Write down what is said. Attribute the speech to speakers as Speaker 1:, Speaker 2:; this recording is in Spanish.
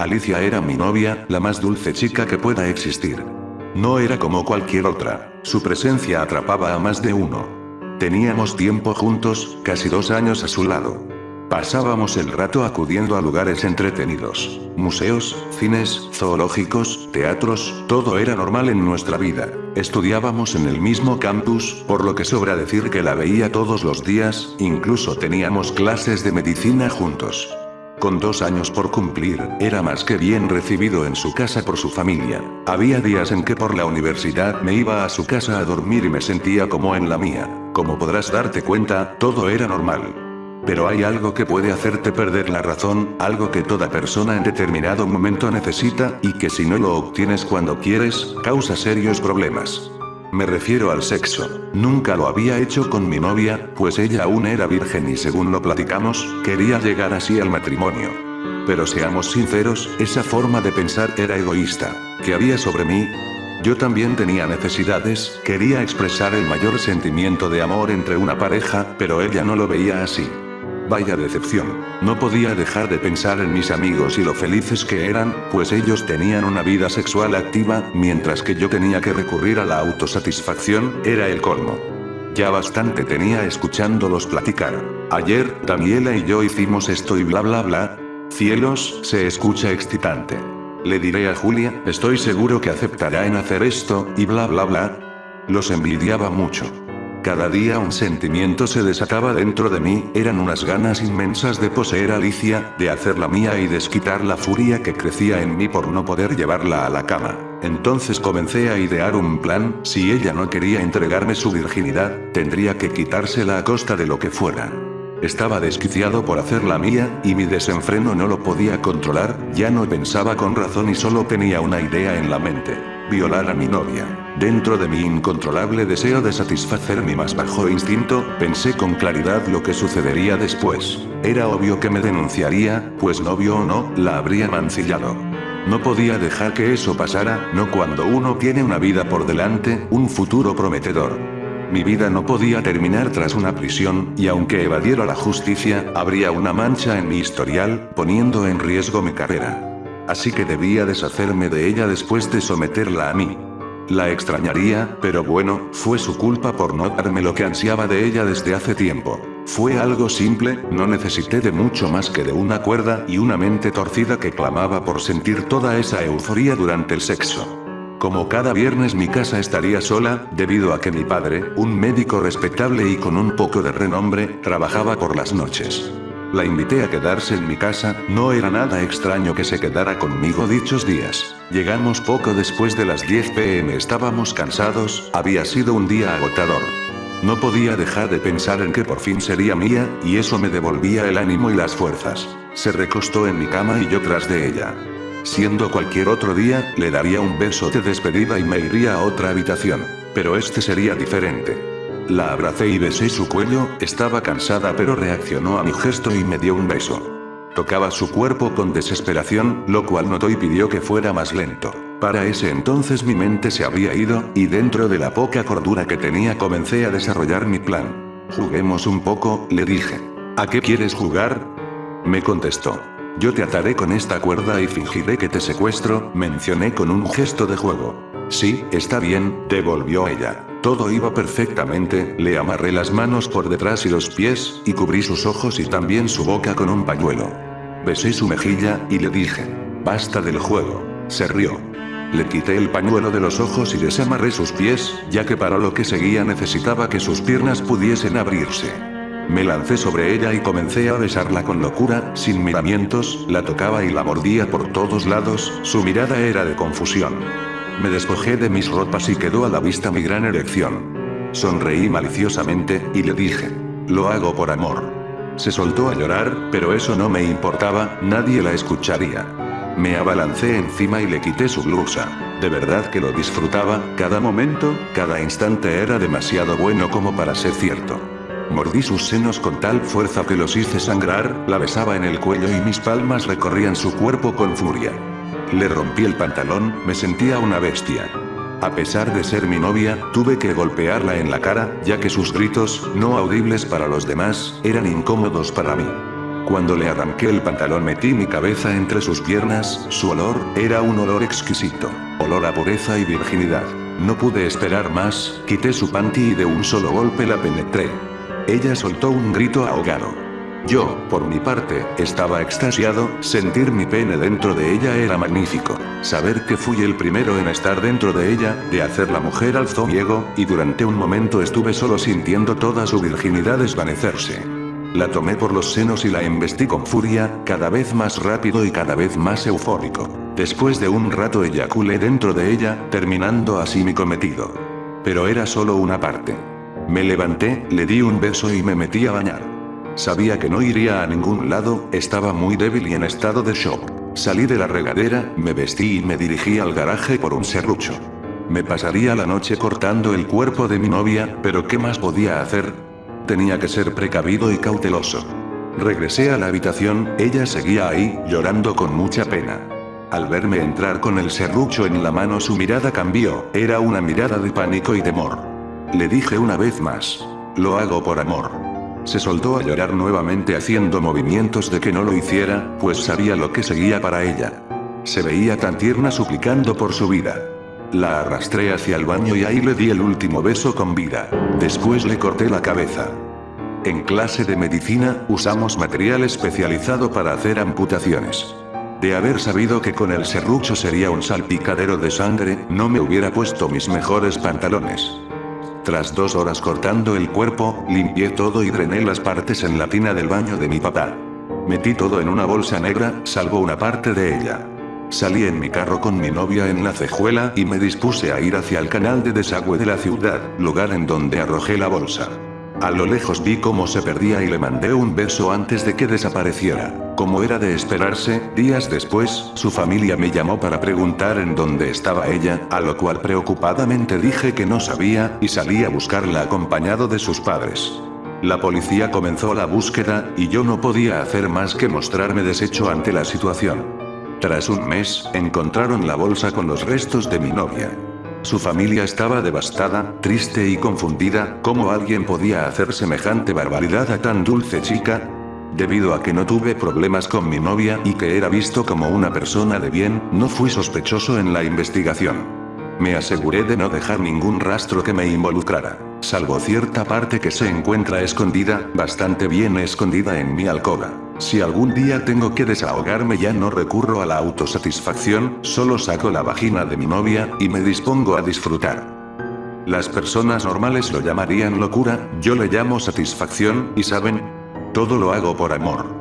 Speaker 1: Alicia era mi novia, la más dulce chica que pueda existir. No era como cualquier otra, su presencia atrapaba a más de uno. Teníamos tiempo juntos, casi dos años a su lado. Pasábamos el rato acudiendo a lugares entretenidos. Museos, cines, zoológicos, teatros, todo era normal en nuestra vida. Estudiábamos en el mismo campus, por lo que sobra decir que la veía todos los días, incluso teníamos clases de medicina juntos. Con dos años por cumplir, era más que bien recibido en su casa por su familia. Había días en que por la universidad me iba a su casa a dormir y me sentía como en la mía. Como podrás darte cuenta, todo era normal. Pero hay algo que puede hacerte perder la razón, algo que toda persona en determinado momento necesita, y que si no lo obtienes cuando quieres, causa serios problemas. Me refiero al sexo. Nunca lo había hecho con mi novia, pues ella aún era virgen y según lo platicamos, quería llegar así al matrimonio. Pero seamos sinceros, esa forma de pensar era egoísta. ¿Qué había sobre mí? Yo también tenía necesidades, quería expresar el mayor sentimiento de amor entre una pareja, pero ella no lo veía así. Vaya decepción. No podía dejar de pensar en mis amigos y lo felices que eran, pues ellos tenían una vida sexual activa, mientras que yo tenía que recurrir a la autosatisfacción, era el colmo. Ya bastante tenía escuchándolos platicar. Ayer, Daniela y yo hicimos esto y bla bla bla. Cielos, se escucha excitante. Le diré a Julia, estoy seguro que aceptará en hacer esto, y bla bla bla. Los envidiaba mucho. Cada día un sentimiento se desataba dentro de mí, eran unas ganas inmensas de poseer a Alicia, de hacerla mía y desquitar la furia que crecía en mí por no poder llevarla a la cama. Entonces comencé a idear un plan, si ella no quería entregarme su virginidad, tendría que quitársela a costa de lo que fuera. Estaba desquiciado por hacerla mía, y mi desenfreno no lo podía controlar, ya no pensaba con razón y solo tenía una idea en la mente. Violar a mi novia. Dentro de mi incontrolable deseo de satisfacer mi más bajo instinto, pensé con claridad lo que sucedería después. Era obvio que me denunciaría, pues novio o no, la habría mancillado. No podía dejar que eso pasara, no cuando uno tiene una vida por delante, un futuro prometedor. Mi vida no podía terminar tras una prisión, y aunque evadiera la justicia, habría una mancha en mi historial, poniendo en riesgo mi carrera. Así que debía deshacerme de ella después de someterla a mí. La extrañaría, pero bueno, fue su culpa por no darme lo que ansiaba de ella desde hace tiempo. Fue algo simple, no necesité de mucho más que de una cuerda y una mente torcida que clamaba por sentir toda esa euforia durante el sexo. Como cada viernes mi casa estaría sola, debido a que mi padre, un médico respetable y con un poco de renombre, trabajaba por las noches. La invité a quedarse en mi casa, no era nada extraño que se quedara conmigo dichos días. Llegamos poco después de las 10 pm estábamos cansados, había sido un día agotador. No podía dejar de pensar en que por fin sería mía, y eso me devolvía el ánimo y las fuerzas. Se recostó en mi cama y yo tras de ella. Siendo cualquier otro día, le daría un beso de despedida y me iría a otra habitación. Pero este sería diferente. La abracé y besé su cuello, estaba cansada pero reaccionó a mi gesto y me dio un beso. Tocaba su cuerpo con desesperación, lo cual notó y pidió que fuera más lento. Para ese entonces mi mente se había ido, y dentro de la poca cordura que tenía comencé a desarrollar mi plan. Juguemos un poco, le dije. ¿A qué quieres jugar? Me contestó. Yo te ataré con esta cuerda y fingiré que te secuestro, mencioné con un gesto de juego. Sí, está bien, devolvió ella. Todo iba perfectamente, le amarré las manos por detrás y los pies, y cubrí sus ojos y también su boca con un pañuelo. Besé su mejilla, y le dije. Basta del juego. Se rió. Le quité el pañuelo de los ojos y desamarré sus pies, ya que para lo que seguía necesitaba que sus piernas pudiesen abrirse. Me lancé sobre ella y comencé a besarla con locura, sin miramientos, la tocaba y la mordía por todos lados, su mirada era de confusión. Me despojé de mis ropas y quedó a la vista mi gran erección. Sonreí maliciosamente, y le dije. Lo hago por amor. Se soltó a llorar, pero eso no me importaba, nadie la escucharía. Me abalancé encima y le quité su blusa. De verdad que lo disfrutaba, cada momento, cada instante era demasiado bueno como para ser cierto. Mordí sus senos con tal fuerza que los hice sangrar, la besaba en el cuello y mis palmas recorrían su cuerpo con furia. Le rompí el pantalón, me sentía una bestia. A pesar de ser mi novia, tuve que golpearla en la cara, ya que sus gritos, no audibles para los demás, eran incómodos para mí. Cuando le arranqué el pantalón metí mi cabeza entre sus piernas, su olor, era un olor exquisito. Olor a pureza y virginidad. No pude esperar más, quité su panty y de un solo golpe la penetré. Ella soltó un grito ahogado. Yo, por mi parte, estaba extasiado, sentir mi pene dentro de ella era magnífico. Saber que fui el primero en estar dentro de ella, de hacer la mujer alzó y durante un momento estuve solo sintiendo toda su virginidad desvanecerse. La tomé por los senos y la embestí con furia, cada vez más rápido y cada vez más eufórico. Después de un rato eyaculé dentro de ella, terminando así mi cometido. Pero era solo una parte. Me levanté, le di un beso y me metí a bañar. Sabía que no iría a ningún lado, estaba muy débil y en estado de shock. Salí de la regadera, me vestí y me dirigí al garaje por un serrucho. Me pasaría la noche cortando el cuerpo de mi novia, pero ¿qué más podía hacer? Tenía que ser precavido y cauteloso. Regresé a la habitación, ella seguía ahí, llorando con mucha pena. Al verme entrar con el serrucho en la mano su mirada cambió, era una mirada de pánico y temor. Le dije una vez más. Lo hago por amor. Se soltó a llorar nuevamente haciendo movimientos de que no lo hiciera, pues sabía lo que seguía para ella. Se veía tan tierna suplicando por su vida. La arrastré hacia el baño y ahí le di el último beso con vida. Después le corté la cabeza. En clase de medicina, usamos material especializado para hacer amputaciones. De haber sabido que con el serrucho sería un salpicadero de sangre, no me hubiera puesto mis mejores pantalones. Tras dos horas cortando el cuerpo, limpié todo y drené las partes en la tina del baño de mi papá. Metí todo en una bolsa negra, salvo una parte de ella. Salí en mi carro con mi novia en la cejuela y me dispuse a ir hacia el canal de desagüe de la ciudad, lugar en donde arrojé la bolsa. A lo lejos vi cómo se perdía y le mandé un beso antes de que desapareciera. Como era de esperarse, días después, su familia me llamó para preguntar en dónde estaba ella, a lo cual preocupadamente dije que no sabía, y salí a buscarla acompañado de sus padres. La policía comenzó la búsqueda, y yo no podía hacer más que mostrarme deshecho ante la situación. Tras un mes, encontraron la bolsa con los restos de mi novia. Su familia estaba devastada, triste y confundida, ¿cómo alguien podía hacer semejante barbaridad a tan dulce chica? Debido a que no tuve problemas con mi novia y que era visto como una persona de bien, no fui sospechoso en la investigación. Me aseguré de no dejar ningún rastro que me involucrara, salvo cierta parte que se encuentra escondida, bastante bien escondida en mi alcoba. Si algún día tengo que desahogarme ya no recurro a la autosatisfacción, solo saco la vagina de mi novia, y me dispongo a disfrutar. Las personas normales lo llamarían locura, yo le llamo satisfacción, y saben, todo lo hago por amor.